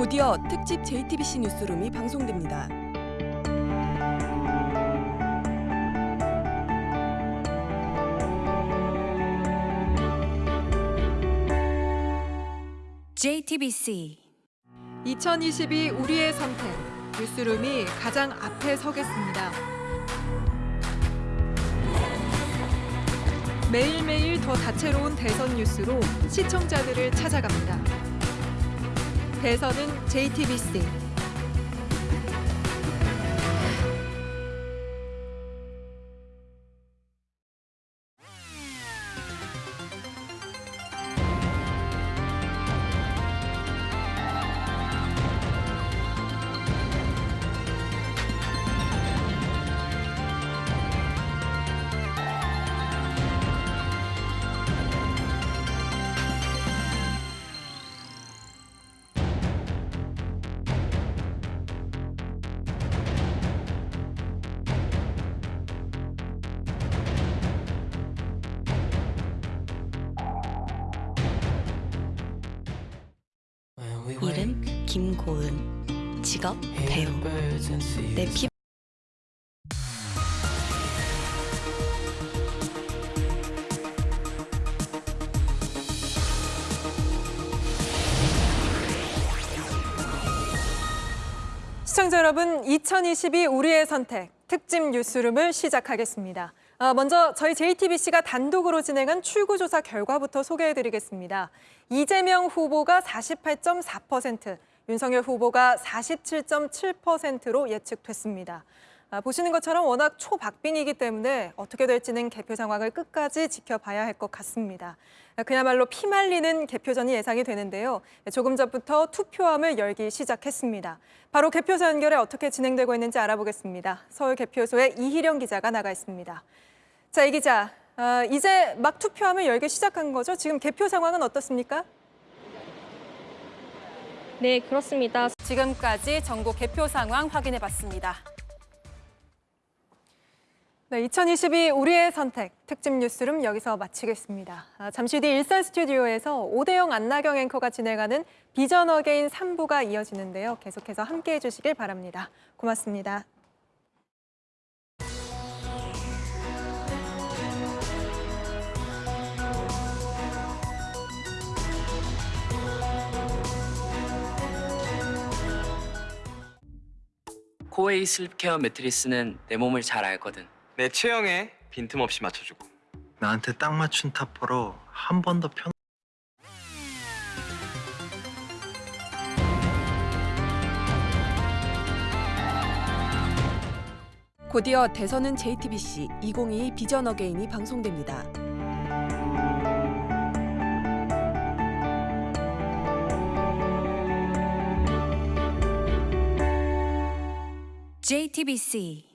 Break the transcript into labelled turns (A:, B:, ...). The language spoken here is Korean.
A: 곧이어 특집 JTBC 뉴스룸이 방송됩니다.
B: JTBC
C: 2022 우리의 선택 뉴스룸이 가장 앞에 서겠습니다. 매일매일 더 다채로운 대선 뉴스로 시청자들을 찾아갑니다. 대선은 JTBC
B: 이름 김고은 직업 배우 내 피...
C: 시청자 여러분, 2022 우리의 선택 특집 뉴스룸을 시작하겠습니다. 아, 먼저 저희 JTBC가 단독으로 진행한 출구조사 결과부터 소개해드리겠습니다. 이재명 후보가 48.4%, 윤석열 후보가 47.7%로 예측됐습니다. 아, 보시는 것처럼 워낙 초박빙이기 때문에 어떻게 될지는 개표 상황을 끝까지 지켜봐야 할 것 같습니다. 아, 그야말로 피말리는 개표전이 예상이 되는데요. 조금 전부터 투표함을 열기 시작했습니다. 바로 개표소 연결에 어떻게 진행되고 있는지 알아보겠습니다. 서울 개표소에 이희령 기자가 나가 있습니다. 자, 이 기자, 아, 이제 막 투표함을 열기 시작한 거죠? 지금 개표 상황은 어떻습니까?
D: 네, 그렇습니다.
C: 지금까지 전국 개표 상황 확인해 봤습니다. 네, 2022 우리의 선택 특집 뉴스룸 여기서 마치겠습니다. 아, 잠시 뒤 일산 스튜디오에서 오대영 안나경 앵커가 진행하는 비전 어게인 3부가 이어지는데요. 계속해서 함께해 주시길 바랍니다. 고맙습니다.
E: 코웨이 슬립케어 매트리스는 내 몸을 잘 알거든.
F: 내 체형에 빈틈없이 맞춰주고
G: 나한테 딱 맞춘 타퍼로 한 번 더 편.
A: 곧이어 대선은 JTBC 2022 비전 어게인이 방송됩니다.
B: JTBC